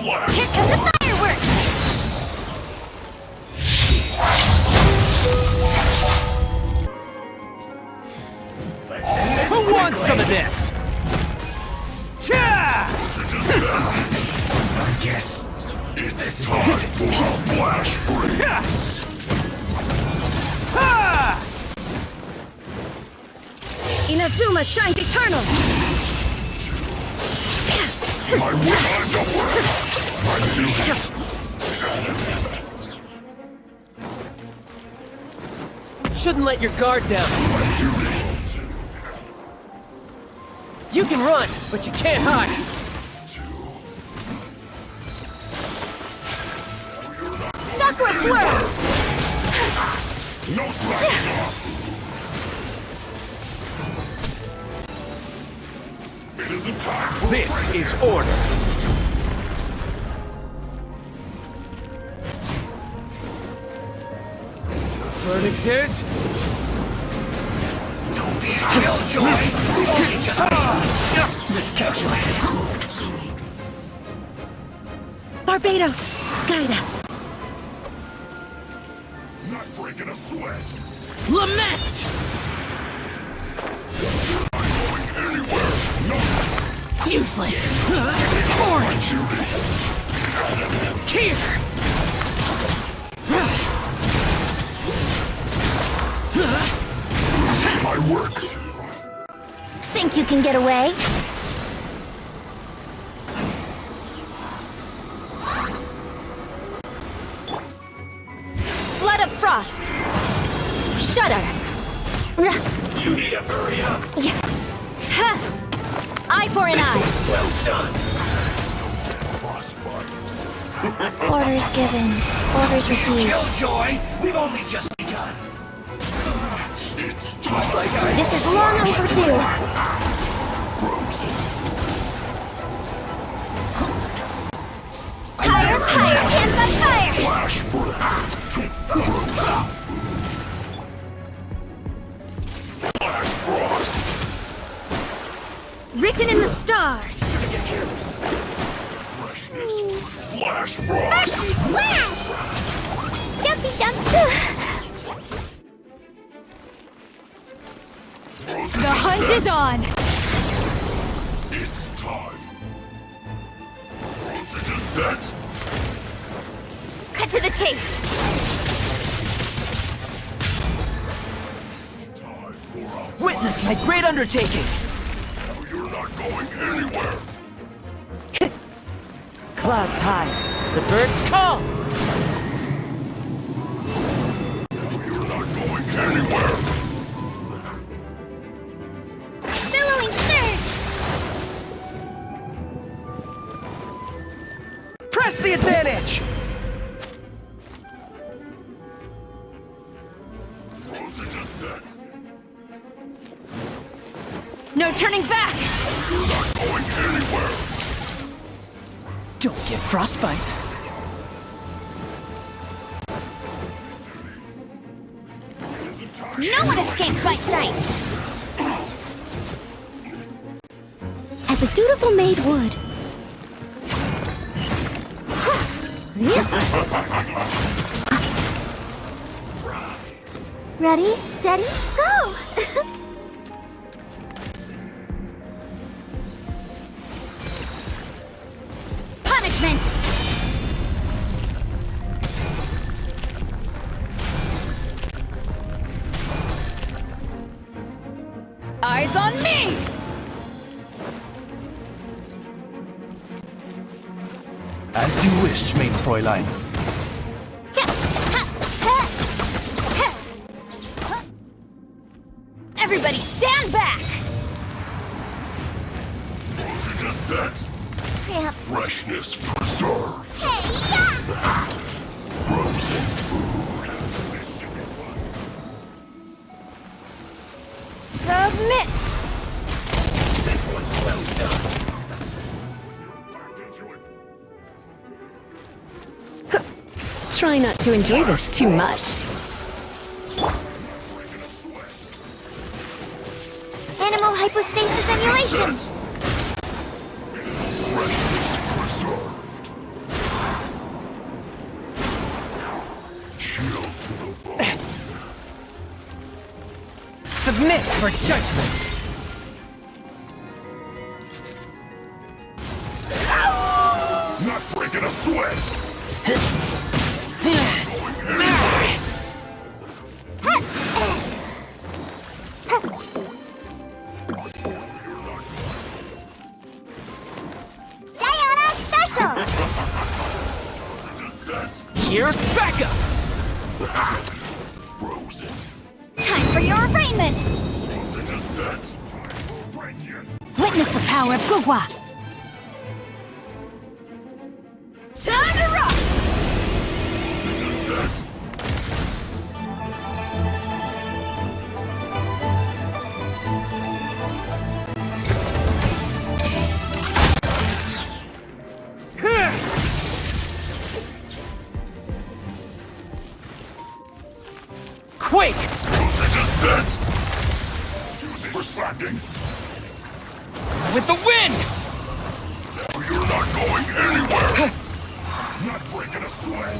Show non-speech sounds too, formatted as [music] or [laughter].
flash! Here come the fireworks! Let's end this Who wants some of this? Cha! I guess it's time for a flash freeze. Ha! Inazuma shines eternal! My will time to work. My duty. Shouldn't let your guard down. You can run, but you can't hide. Sakura swirl! No. It isn't time This is order. Verdict is... Don't be a killjoy. You just ah! miscalculated. Barbatos, guide us. Not breaking a sweat. Lament! Going anywhere. No Useless! Boring! Here! Think you can get away? Flood of frost! Shudder! You need to hurry up. yeah. Ha! Eye for an eye! Well done. Orders given. Orders received. Killjoy, we've only just begun. It's just like I This is long overdue. Written in the stars! Freshness. Flash frost. Frozen The hunt is on! Frozen is set. Cut to the chase! Time for a Witness my great undertaking! Now you're not going anywhere. [laughs] Clouds high, the birds call! Press the advantage! Frozen is set. No turning back! You're not going anywhere. Don't get frostbite. It isn't time. No one escapes my sight! As a dutiful maid would. [laughs] Ready, steady, go! [laughs] Punishment! As you wish, main Fräulein. Everybody stand back! Frozen is set. Yep. Freshness preserved. Hey, yeah! Frozen food. try not to enjoy this too much. Anemohypostasis emulation! Freshness preserved. Chill to the bone. Submit for judgment! Not breaking a sweat! [laughs] Diona Special! Here's backup! Frozen! Time for your arraignment! The descent! Break it! Witness the power of Guoba! The descent! Using for slacking! With the wind! You're not going anywhere! Not breaking a sweat!